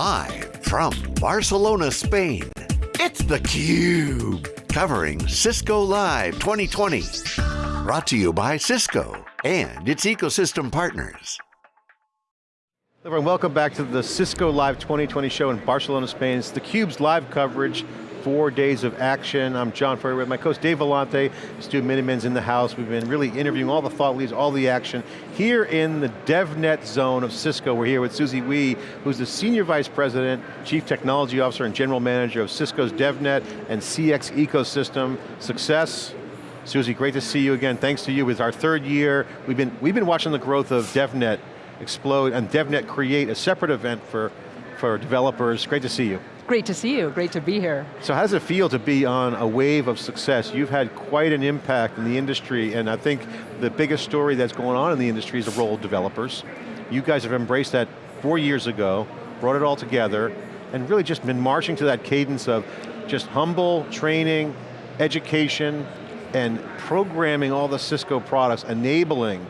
Live from Barcelona, Spain, it's theCUBE. Covering Cisco Live 2020. Brought to you by Cisco and its ecosystem partners. Everyone, welcome back to the Cisco Live 2020 show in Barcelona, Spain. It's theCUBE's live coverage four days of action. I'm John Furrier with my co-host Dave Vellante, Stu Miniman's in the house. We've been really interviewing all the thought leaders, all the action. Here in the DevNet zone of Cisco, we're here with Susie Wee, who's the Senior Vice President, Chief Technology Officer and General Manager of Cisco's DevNet and CX ecosystem. Success, Susie, great to see you again. Thanks to you, it's our third year. We've been, we've been watching the growth of DevNet explode and DevNet create a separate event for, for developers. Great to see you. Great to see you, great to be here. So how does it feel to be on a wave of success? You've had quite an impact in the industry and I think the biggest story that's going on in the industry is the role of developers. You guys have embraced that four years ago, brought it all together, and really just been marching to that cadence of just humble training, education, and programming all the Cisco products, enabling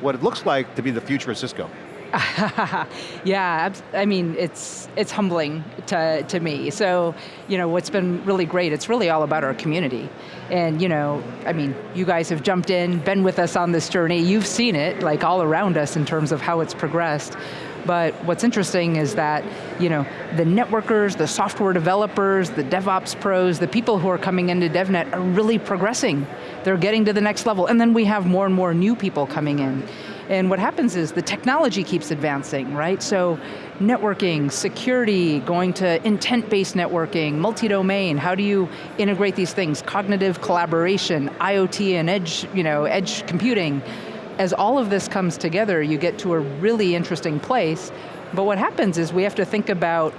what it looks like to be the future of Cisco. yeah, I mean, it's it's humbling to, to me. So, you know, what's been really great, it's really all about our community. And, you know, I mean, you guys have jumped in, been with us on this journey, you've seen it, like all around us in terms of how it's progressed. But what's interesting is that, you know, the networkers, the software developers, the DevOps pros, the people who are coming into DevNet are really progressing. They're getting to the next level, and then we have more and more new people coming in. And what happens is the technology keeps advancing, right? So networking, security, going to intent-based networking, multi-domain, how do you integrate these things? Cognitive collaboration, IoT and edge, you know, edge computing. As all of this comes together, you get to a really interesting place, but what happens is we have to think about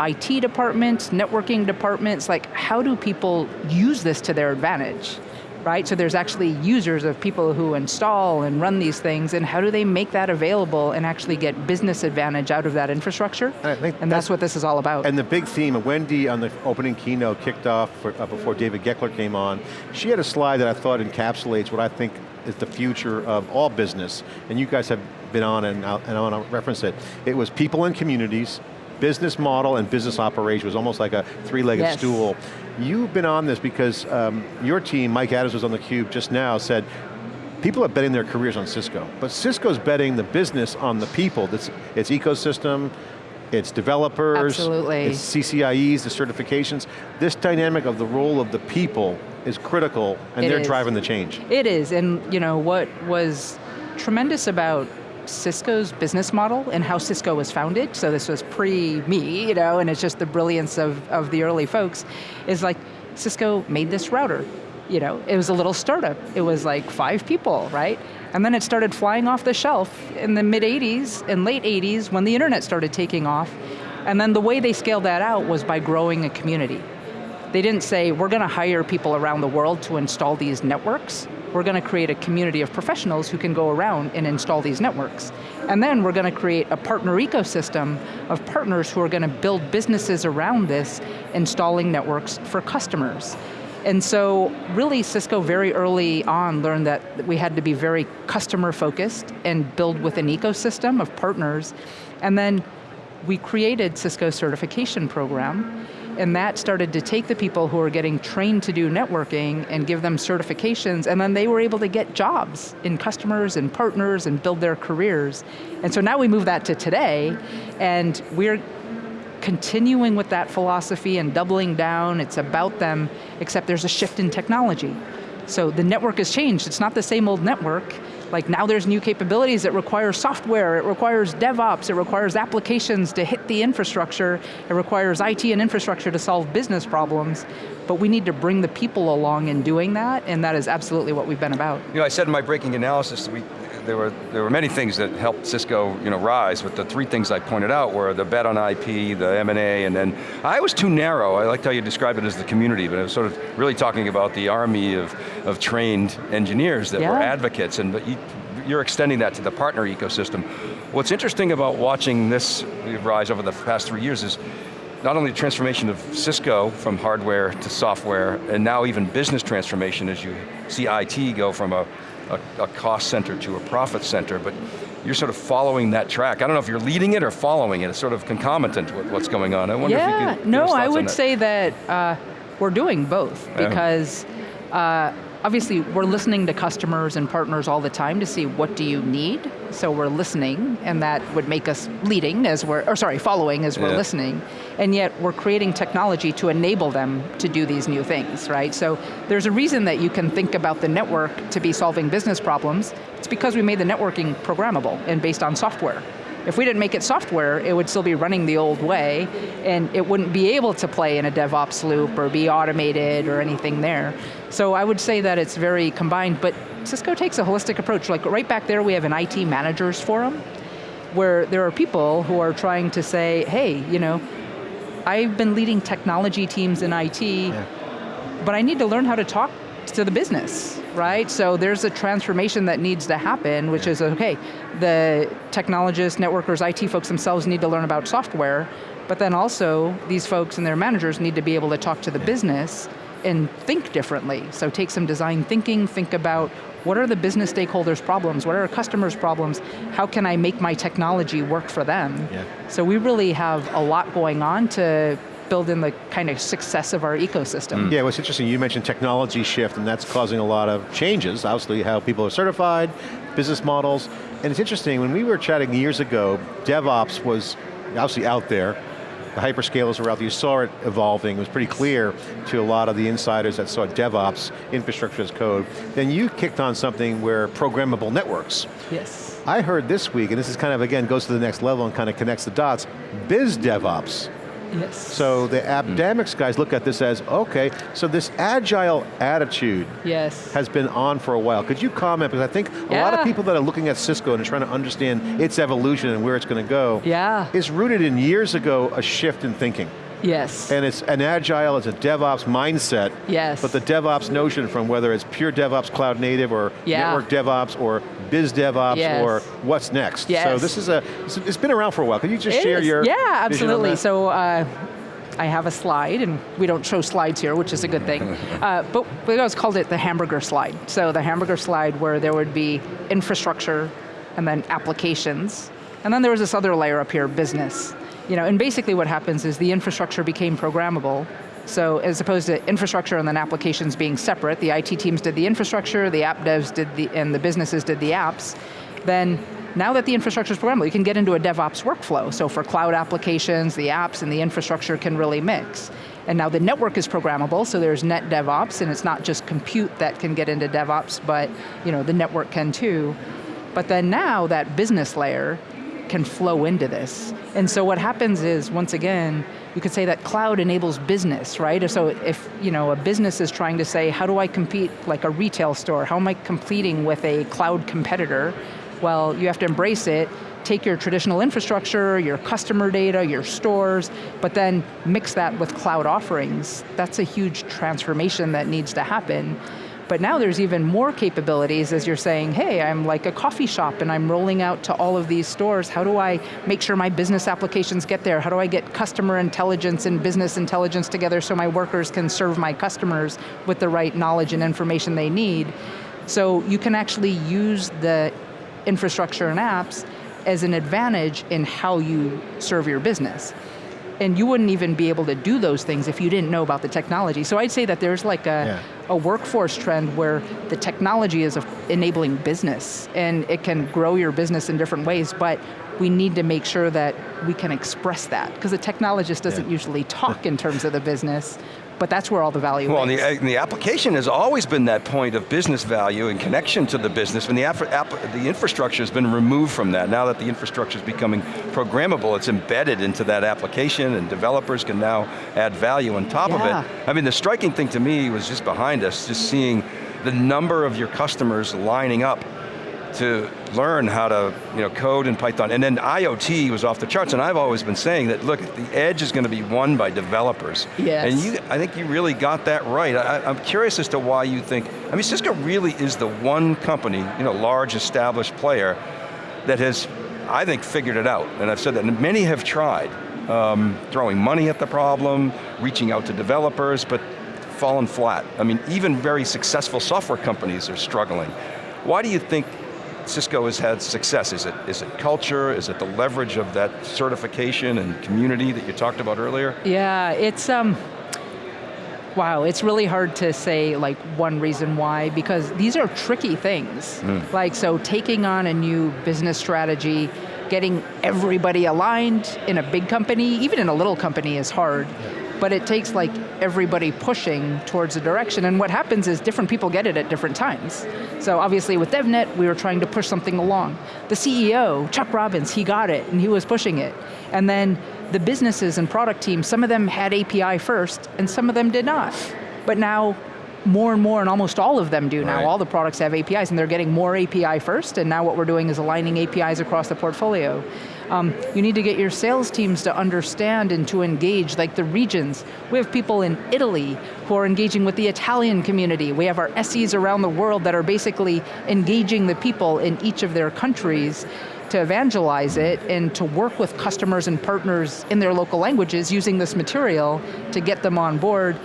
IT departments, networking departments, like how do people use this to their advantage? Right? So there's actually users of people who install and run these things, and how do they make that available and actually get business advantage out of that infrastructure? And, and that's, that's, what this is all about. And the big theme, Wendy on the opening keynote kicked off for, uh, before David Goeckeler came on, she had a slide that I thought encapsulates what I think is the future of all business, and you guys have been on and, and I want to reference it. It was people and communities, business model and business operation was almost like a three-legged yes. stool. You've been on this because um, your team, Mike Adams was on the cube just now, said, people are betting their careers on Cisco, but Cisco's betting the business on the people, it's, it's ecosystem, it's developers, Absolutely. it's CCIEs, the certifications. This dynamic of the role of the people is critical, and it they're is. driving the change. It is, and you know what was tremendous about Cisco's business model and how Cisco was founded, so this was pre-me, you know, and it's just the brilliance of, of the early folks, is like, Cisco made this router. You know, it was a little startup. It was like five people, right? And then it started flying off the shelf in the mid 80s and late 80s when the internet started taking off. And then the way they scaled that out was by growing a community. They didn't say, we're going to hire people around the world to install these networks. We're going to create a community of professionals who can go around and install these networks. And then we're going to create a partner ecosystem of partners who are going to build businesses around this, installing networks for customers. And so really Cisco very early on learned that we had to be very customer focused and build with an ecosystem of partners. And then we created Cisco certification program and that started to take the people who were getting trained to do networking and give them certifications, and then they were able to get jobs in customers and partners and build their careers. And so now we move that to today, and we're continuing with that philosophy and doubling down, it's about them, except there's a shift in technology. So the network has changed, it's not the same old network, like now there's new capabilities. That require software, it requires DevOps, it requires applications to hit the infrastructure, it requires IT and infrastructure to solve business problems, but we need to bring the people along in doing that, and that is absolutely what we've been about. You know, I said in my breaking analysis, we, there were there were many things that helped Cisco you know rise, but the three things I pointed out were the bet on IP, the M&A, and then I was too narrow. I liked how you described it as the community, but I was sort of really talking about the army of, of trained engineers that yeah. were advocates, and but you, you're extending that to the partner ecosystem. What's interesting about watching this rise over the past three years is not only the transformation of Cisco from hardware to software, and now even business transformation as you see IT go from a a, a cost center to a profit center, but you're sort of following that track. I don't know if you're leading it or following it. It's sort of concomitant with what's going on. I wonder yeah, if you could no, I would that. say that uh, we're doing both because uh, obviously we're listening to customers and partners all the time to see what do you need. So we're listening and that would make us leading as we're, or sorry, following as we're listening. And yet we're creating technology to enable them to do these new things, right? So there's a reason that you can think about the network to be solving business problems. It's because we made the networking programmable and based on software. If we didn't make it software, it would still be running the old way, and it wouldn't be able to play in a DevOps loop or be automated or anything there. So I would say that it's very combined, but Cisco takes a holistic approach. Like right back there, we have an IT managers forum, where there are people who are trying to say, hey, you know, I've been leading technology teams in IT, yeah. but I need to learn how to talk to the business, right? So there's a transformation that needs to happen, which is, okay, the technologists, networkers, IT folks themselves need to learn about software, but then also these folks and their managers need to be able to talk to the business and think differently. So take some design thinking, think about what are the business stakeholders' problems, what are our customers' problems, how can I make my technology work for them? Yeah. So we really have a lot going on to build in the kind of success of our ecosystem. Mm. Yeah, what's interesting, you mentioned technology shift and that's causing a lot of changes, obviously how people are certified, business models, and it's interesting, when we were chatting years ago, DevOps was obviously out there, the hyperscalers were out there, you saw it evolving, it was pretty clear to a lot of the insiders that saw DevOps, infrastructure as code. Then you kicked on something where programmable networks. Yes. I heard this week, and this is kind of, again, goes to the next level and kind of connects the dots, biz DevOps. Yes. So the hmm. AppDynamics guys look at this as, okay, so this agile attitude yes. has been on for a while. Could you comment, because I think a lot of people that are looking at Cisco and are trying to understand its evolution and where it's going to go, yeah. is rooted in years ago a shift in thinking. Yes. And it's an agile, it's a DevOps mindset. Yes. But the DevOps notion from whether it's pure DevOps cloud native or yeah. network DevOps or biz DevOps yes. or what's next. Yes. So this is a, it's been around for a while. Can you just it share is. your Yeah, absolutely. So uh, I have a slide, and we don't show slides here, which is a good thing. Uh, but we always called it the hamburger slide. So the hamburger slide where there would be infrastructure, and then applications, and then there was this other layer up here, business. You know, and basically what happens is the infrastructure became programmable, so as opposed to infrastructure and then applications being separate, the IT teams did the infrastructure, the app devs did the, and the businesses did the apps, then now that the infrastructure is programmable, you can get into a DevOps workflow. So for cloud applications, the apps and the infrastructure can really mix. And now the network is programmable, so there's net DevOps, and it's not just compute that can get into DevOps, but you know, the network can too. But then now that business layer can flow into this. And so what happens is, once again, you could say that cloud enables business, right? So if you know a business is trying to say, how do I compete like a retail store? How am I competing with a cloud competitor? Well, you have to embrace it, take your traditional infrastructure, your customer data, your stores, but then mix that with cloud offerings. That's a huge transformation that needs to happen. But now there's even more capabilities as you're saying, hey, I'm like a coffee shop and I'm rolling out to all of these stores. How do I make sure my business applications get there? How do I get customer intelligence and business intelligence together so my workers can serve my customers with the right knowledge and information they need? So you can actually use the infrastructure and apps as an advantage in how you serve your business and you wouldn't even be able to do those things if you didn't know about the technology. So I'd say that there's like a, yeah. a workforce trend where the technology is enabling business and it can grow your business in different ways, but we need to make sure that we can express that because the technologist doesn't yeah. usually talk in terms of the business, but that's where all the value well, is. Well, the, the, application has always been that point of business value and connection to the business, and the, the infrastructure has been removed from that. Now that the infrastructure is becoming programmable, it's embedded into that application and developers can now add value on top yeah. of it. I mean, the striking thing to me was just behind us, just seeing the number of your customers lining up to learn how to you know, code in Python. And then IoT was off the charts, and I've always been saying that, look, the edge is going to be won by developers. Yes. And you, I think you really got that right. I, I'm curious as to why you think, I mean, Cisco really is the one company, you know, large established player, that has, I think, figured it out. And I've said that, and many have tried. Um, throwing money at the problem, reaching out to developers, but fallen flat. I mean, even very successful software companies are struggling. Why do you think Cisco has had success? Is it, is it culture? Is it the leverage of that certification and community that you talked about earlier? Yeah, it's, um, wow, it's really hard to say like one reason why, because these are tricky things. Mm. Like, so taking on a new business strategy, getting everybody aligned in a big company, even in a little company is hard. Yeah but it takes like everybody pushing towards a direction, and what happens is different people get it at different times. So obviously with DevNet, we were trying to push something along. The CEO, Chuck Robbins, he got it, and he was pushing it. And then the businesses and product teams, some of them had API first, and some of them did not. But now more and more, and almost all of them do now. Right. All the products have APIs, and they're getting more API first, and now what we're doing is aligning APIs across the portfolio. Um, you need to get your sales teams to understand and to engage, like the regions. We have people in Italy who are engaging with the Italian community. We have our SEs around the world that are basically engaging the people in each of their countries to evangelize it and to work with customers and partners in their local languages using this material to get them on board.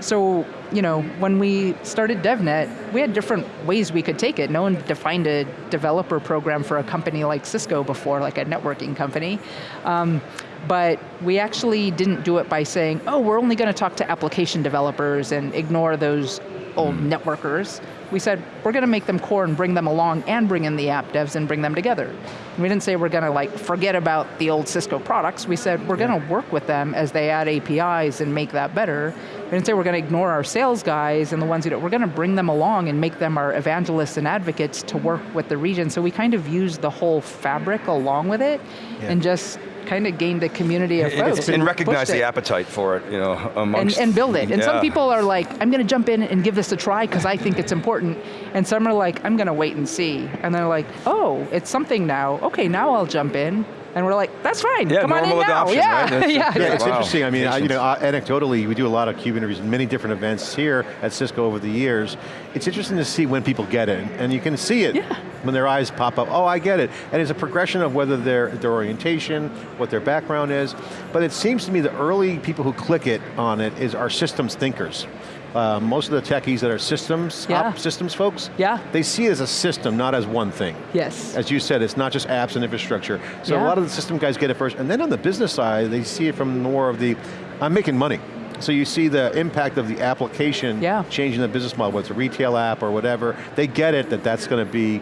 So you know, when we started DevNet, we had different ways we could take it. No one defined a developer program for a company like Cisco before, like a networking company. Um, but we actually didn't do it by saying, oh, we're only going to talk to application developers and ignore those old mm. networkers. We said, we're going to make them core and bring them along and bring in the app devs and bring them together. And we didn't say we're going to like forget about the old Cisco products. We said we're yeah. going to work with them as they add APIs and make that better. We didn't say we're going to ignore our sales guys and the ones who do We're going to bring them along and make them our evangelists and advocates to work with the region. So we kind of used the whole fabric along with it yeah. and just kind of gained a community of folks. And, and recognize the appetite for it, you know, amongst. And, and build it. And yeah. some people are like, I'm going to jump in and give this a try because I think it's important. And some are like, I'm going to wait and see. And they're like, oh, it's something now. Okay, now I'll jump in. And we're like, that's fine, yeah, come on in now. yeah. Right? yeah, yeah, it's wow. interesting. I mean, I, you know, uh, anecdotally, we do a lot of CUBE interviews, many different events here at Cisco over the years. It's interesting to see when people get it, and you can see it yeah. when their eyes pop up, oh, I get it. And it's a progression of whether their, their orientation, what their background is, but it seems to me the early people who click it on it is our systems thinkers. Uh, most of the techies that are systems, yeah. systems folks, yeah. they see it as a system, not as one thing. Yes. As you said, it's not just apps and infrastructure. So yeah. a lot of the system guys get it first, and then on the business side, they see it from more of the, I'm making money. So you see the impact of the application yeah. changing the business model, whether it's a retail app or whatever, they get it that that's going to be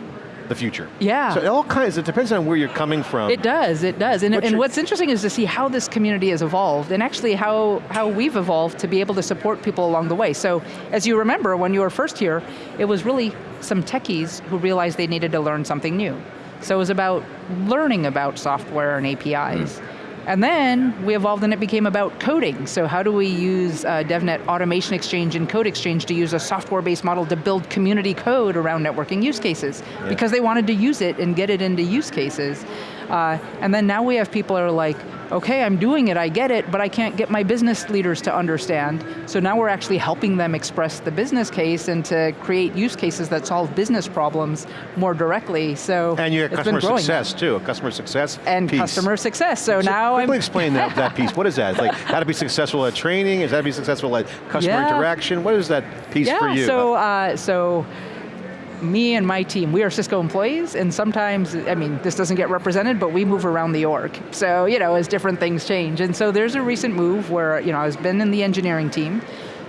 the future. Yeah. So it all kinds, it depends on where you're coming from. It does, it does. And, and what's interesting is to see how this community has evolved and actually how, how we've evolved to be able to support people along the way. So as you remember, when you were first here, it was really some techies who realized they needed to learn something new. So it was about learning about software and APIs. Mm. And then we evolved and it became about coding. So how do we use uh, DevNet Automation Exchange and Code Exchange to use a software-based model to build community code around networking use cases? Yeah. Because they wanted to use it and get it into use cases. Uh, and then now we have people that are like, okay, I'm doing it, I get it, but I can't get my business leaders to understand. So now we're actually helping them express the business case and to create use cases that solve business problems more directly, so And you have customer success too, a customer success And piece. customer success, so, so now I'm- explain that, that piece, what is that? It's like how to be successful at training, is that to be successful at customer yeah. interaction? What is that piece yeah, for you? so, uh, so me and my team, we are Cisco employees, and sometimes, I mean, this doesn't get represented, but we move around the org. So, you know, as different things change. And so there's a recent move where, you know, I've been in the engineering team,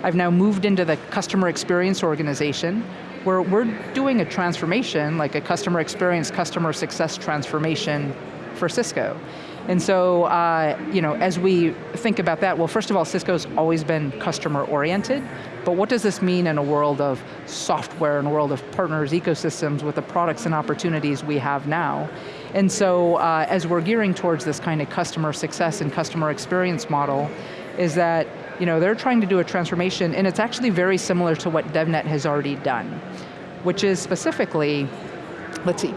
I've now moved into the customer experience organization, where we're doing a transformation, like a customer experience, customer success transformation for Cisco. And so, uh, you know, as we think about that, well, first of all, Cisco's always been customer oriented, but what does this mean in a world of software, in a world of partners, ecosystems, with the products and opportunities we have now? And so, uh, as we're gearing towards this kind of customer success and customer experience model, is that, you know, they're trying to do a transformation, and it's actually very similar to what DevNet has already done, which is specifically, let's see,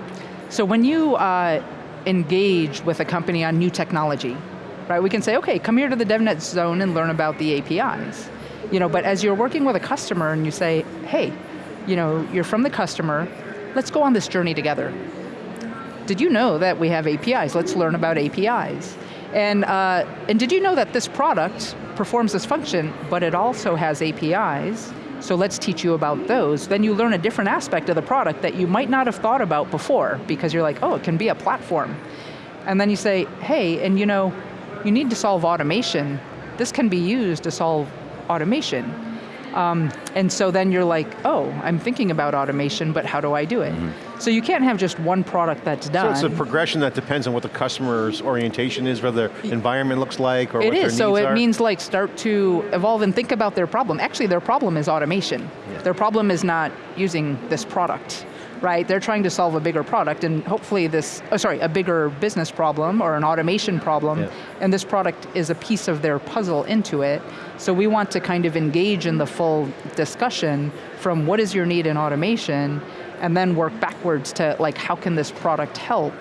so when you, uh, engage with a company on new technology, right? We can say, okay, come here to the DevNet zone and learn about the APIs. You know, but as you're working with a customer and you say, hey, you know, you're from the customer, let's go on this journey together. Did you know that we have APIs? Let's learn about APIs. And, uh, and did you know that this product performs this function, but it also has APIs? So let's teach you about those. Then you learn a different aspect of the product that you might not have thought about before because you're like, oh, it can be a platform. And then you say, hey, and you know, you need to solve automation. This can be used to solve automation. Um, and so then you're like, oh, I'm thinking about automation, but how do I do it? Mm -hmm. So you can't have just one product that's done. So it's a progression that depends on what the customer's orientation is, whether their environment looks like, or it what is. their so it are. means like start to evolve and think about their problem. Actually, their problem is automation. Yeah. Their problem is not using this product right? They're trying to solve a bigger product and hopefully this, oh sorry, a bigger business problem or an automation problem, yeah. and this product is a piece of their puzzle into it. So we want to kind of engage in the full discussion from what is your need in automation, and then work backwards to like, how can this product help?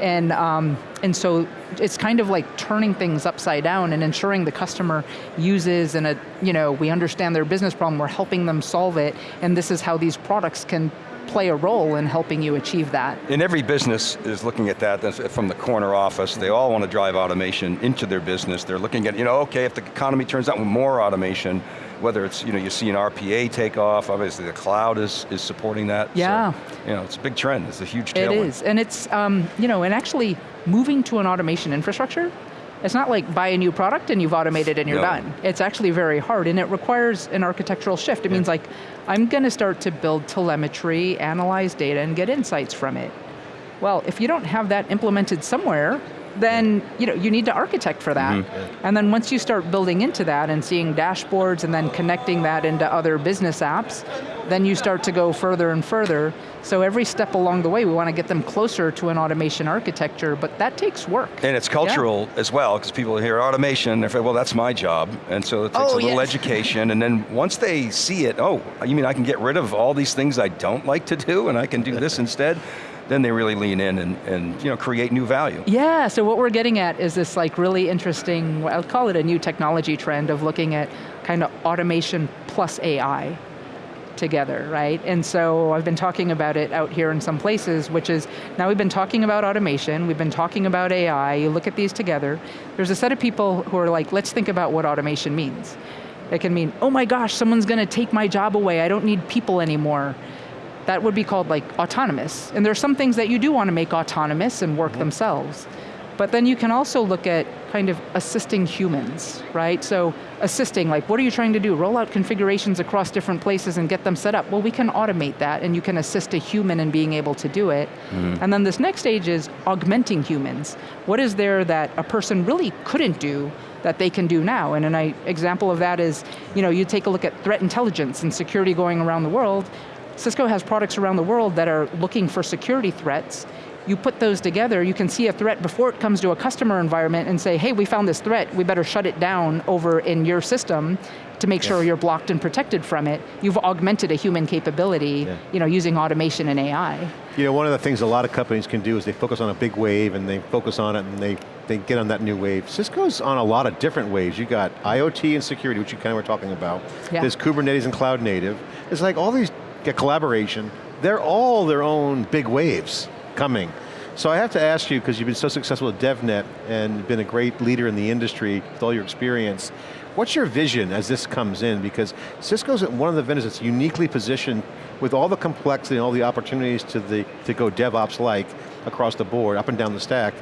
And, um, and so it's kind of like turning things upside down and ensuring the customer uses and a, you know, we understand their business problem, we're helping them solve it, and this is how these products can play a role in helping you achieve that. And every business is looking at that from the corner office. They all want to drive automation into their business. They're looking at, you know, okay, if the economy turns out with more automation, whether it's, you know, you see an RPA take off, obviously the cloud is, is supporting that. Yeah. So, you know, it's a big trend, it's a huge tailwind. It is, and it's, um, you know, and actually moving to an automation infrastructure it's not like buy a new product and you've automated and you're no. done. It's actually very hard and it requires an architectural shift. It yeah. means like, I'm going to start to build telemetry, analyze data, and get insights from it. Well, if you don't have that implemented somewhere, then you know you need to architect for that. Mm -hmm. And then once you start building into that and seeing dashboards and then connecting that into other business apps, then you start to go further and further. So every step along the way, we want to get them closer to an automation architecture, but that takes work. And it's cultural yeah. as well, because people hear automation, they say, well, that's my job. And so it takes oh, a little yes. education, and then once they see it, oh, you mean I can get rid of all these things I don't like to do, and I can do this instead? Then they really lean in and, and you know, create new value. Yeah, so what we're getting at is this like really interesting, I'll call it a new technology trend of looking at kind of automation plus AI together, right? And so I've been talking about it out here in some places, which is, now we've been talking about automation, we've been talking about AI, you look at these together, there's a set of people who are like, let's think about what automation means. It can mean, oh my gosh, someone's going to take my job away, I don't need people anymore that would be called like autonomous. And there are some things that you do want to make autonomous and work mm -hmm. themselves. But then you can also look at kind of assisting humans, right? So assisting, like what are you trying to do? Roll out configurations across different places and get them set up. Well, we can automate that and you can assist a human in being able to do it. Mm -hmm. And then this next stage is augmenting humans. What is there that a person really couldn't do that they can do now? And an example of that is, you know, you take a look at threat intelligence and security going around the world, Cisco has products around the world that are looking for security threats. You put those together, you can see a threat before it comes to a customer environment and say, hey, we found this threat, we better shut it down over in your system to make yes. sure you're blocked and protected from it. You've augmented a human capability yeah. you know, using automation and AI. You know, one of the things a lot of companies can do is they focus on a big wave and they focus on it and they, they get on that new wave. Cisco's on a lot of different waves. You got IoT and security, which you kind of were talking about. Yeah. There's Kubernetes and cloud native. It's like all these get collaboration, they're all their own big waves coming. So I have to ask you, because you've been so successful at DevNet and been a great leader in the industry with all your experience, what's your vision as this comes in? Because Cisco's one of the vendors that's uniquely positioned with all the complexity and all the opportunities to, the, to go DevOps-like across the board, up and down the stack,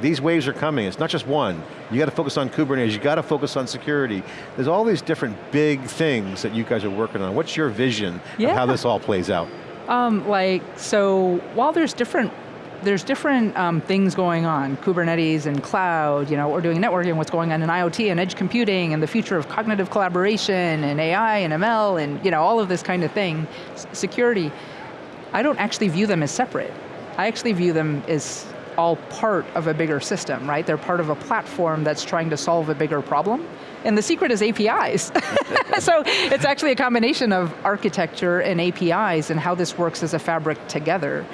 these waves are coming, it's not just one. You got to focus on Kubernetes, you got to focus on security. There's all these different big things that you guys are working on. What's your vision yeah. of how this all plays out? Um, like, so while there's different there's different um, things going on, Kubernetes and cloud, you know, we're doing networking, what's going on in IoT and edge computing and the future of cognitive collaboration and AI and ML and you know, all of this kind of thing, S security. I don't actually view them as separate. I actually view them as all part of a bigger system, right? They're part of a platform that's trying to solve a bigger problem. And the secret is APIs. so it's actually a combination of architecture and APIs and how this works as a fabric together.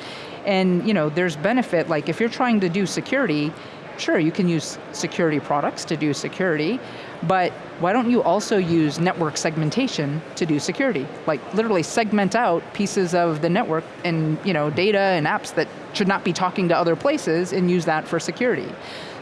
And you know, there's benefit, like if you're trying to do security, sure, you can use security products to do security, but why don't you also use network segmentation to do security? Like literally segment out pieces of the network and you know, data and apps that should not be talking to other places and use that for security.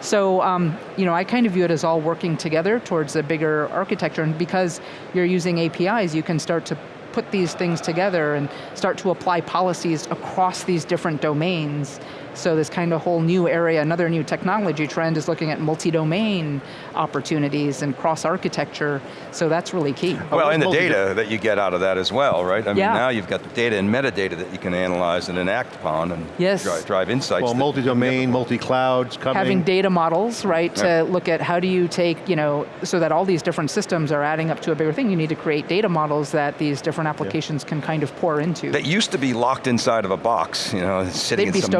So, um, you know, I kind of view it as all working together towards a bigger architecture, and because you're using APIs, you can start to put these things together and start to apply policies across these different domains so this kind of whole new area, another new technology trend is looking at multi-domain opportunities and cross-architecture, so that's really key. Well, and the data that you get out of that as well, right? I mean, yeah. now you've got the data and metadata that you can analyze and enact upon and yes. drive, drive insights. Well, multi-domain, multi-clouds coming. Having data models, right, to look at how do you take, you know, so that all these different systems are adding up to a bigger thing, you need to create data models that these different applications can kind of pour into. That used to be locked inside of a box, you know, sitting They'd in be some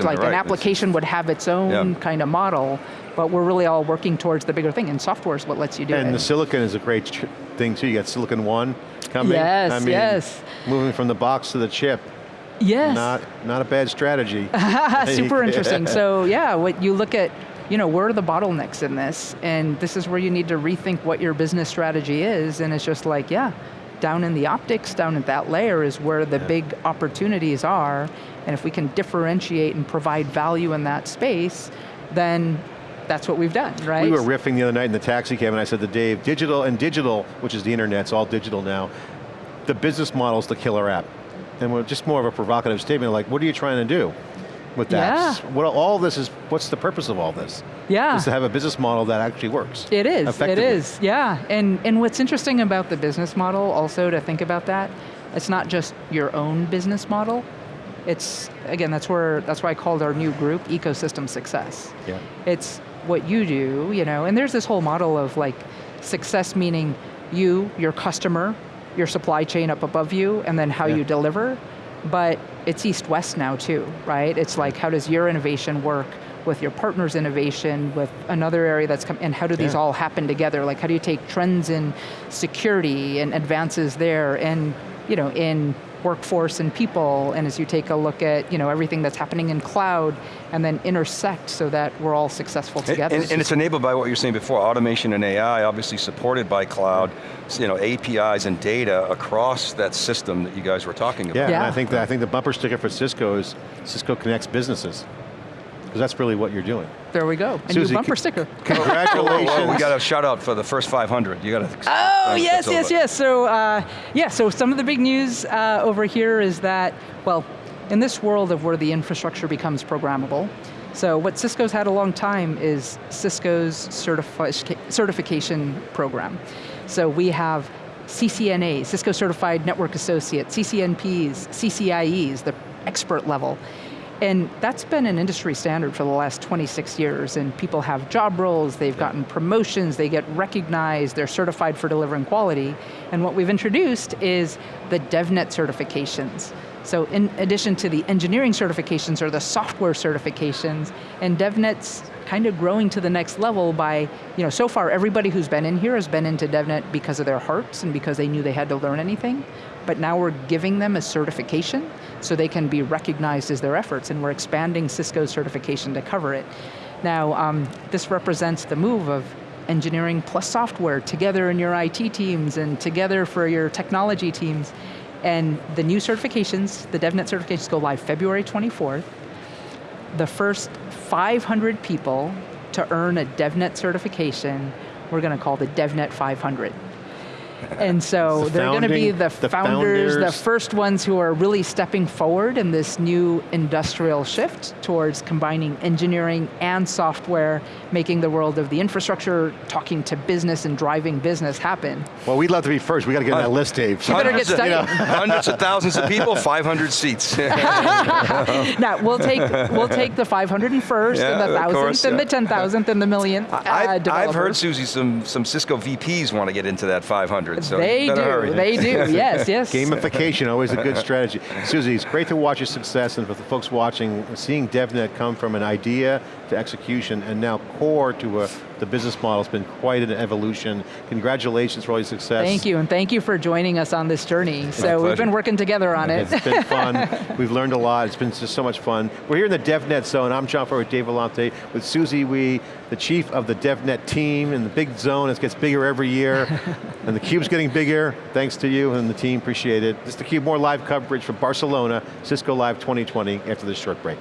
like right. an application would have its own Yeah. kind of model, but we're really all working towards the bigger thing, and software is what lets you do And it. And the silicon is a great thing too. You got Silicon One coming. Yes, I mean, yes. Moving from the box to the chip. yes. Not, not a bad strategy. Super interesting. So yeah, what you look at, you know, where are the bottlenecks in this? And this is where you need to rethink what your business strategy is, and it's just like, yeah, down in the optics, down at that layer is where the big opportunities are, and if we can differentiate and provide value in that space, then that's what we've done, right? We were riffing the other night in the taxi cab and I said to Dave, digital and digital, which is the internet, it's all digital now, the business model's the killer app. And we're just more of a provocative statement like, what are you trying to do with Yeah. apps? What, all this is, what's the purpose of all this? yeah. Is to have a business model that actually works. It is, it is, yeah. And, and what's interesting about the business model also to think about that, it's not just your own business model, it's, again, that's where, that's why I called our new group Ecosystem Success. Yeah. It's what you do, you know, and there's this whole model of like success meaning you, your customer, your supply chain up above you, and then how Yeah. you deliver. But it's east-west now too, right? It's like how does your innovation work with your partner's innovation, with another area that's come, and how do these Yeah. all happen together? Like how do you take trends in security and advances there, and you know, in workforce and people, and as you take a look at you know everything that's happening in cloud, and then intersect so that we're all successful together. and- and it's enabled by what you were saying before, automation and AI, obviously supported by cloud, you know, APIs and data across that system that you guys were talking about. Yeah, and Yeah. I think, that, I think the bumper sticker for Cisco is Cisco connects businesses. Because that's really what you're doing. there we go, and Susie, new bumper sticker. Congratulations. Whoa, we got a shout out for the first 500. You got to. Oh, yes, yes, yes. So, uh, yeah, so some of the big news uh, over here is that, well, in this world of where the infrastructure becomes programmable, so what Cisco's had a long time is Cisco's certifi certification program. So we have CCNA, Cisco Certified Network Associate, CCNPs, CCIEs, the expert level. And that's been an industry standard for the last 26 years, and people have job roles, they've gotten promotions, they get recognized, they're certified for delivering quality. And what we've introduced is the DevNet certifications. So in addition to the engineering certifications or the software certifications, and DevNet's kind of growing to the next level by, you know, so far everybody who's been in here has been into DevNet because of their hearts and because they knew they had to learn anything. But now we're giving them a certification so they can be recognized as their efforts and we're expanding Cisco's certification to cover it. Now, um, this represents the move of engineering plus software together in your IT teams and together for your technology teams. And the new certifications, the DevNet certifications go live February 24th. The first 500 people to earn a DevNet certification, we're going to call the DevNet 500. And so The they're going to be the, the founders, the first ones who are really stepping forward in this new industrial shift towards combining engineering and software, making the world of the infrastructure, talking to business and driving business happen. Well, we'd love to be first. We got to get on that list, Dave. You better get Hundreds of- studying. Hundreds of thousands of people, 500 seats. now we'll take we'll take the 501st Yeah, and the thousandth course, and yeah. the 10,000th and the millionth. uh, I've, I've heard, Susie, some, some Cisco VPs want to get into that 500, so they do. hurry. They do. Yes. Yes. Gamification, always a good strategy. Susie, it's great to watch your success and for the folks watching, seeing DevNet come from an idea to execution and now core to a, the business model has been quite an evolution. Congratulations for all your success. Thank you, and thank you for joining us on this journey. So we've been working together on it. It's been fun. We've learned a lot. It's been just so much fun. We're here in the DevNet zone. I'm John Furrier with Dave Vellante with Susie Wee, the chief of the DevNet team in the big zone. It gets bigger every year. and the cube's getting bigger. Thanks to you and the team, appreciate it. This is theCUBE, more live coverage from Barcelona, Cisco Live 2020 after this short break.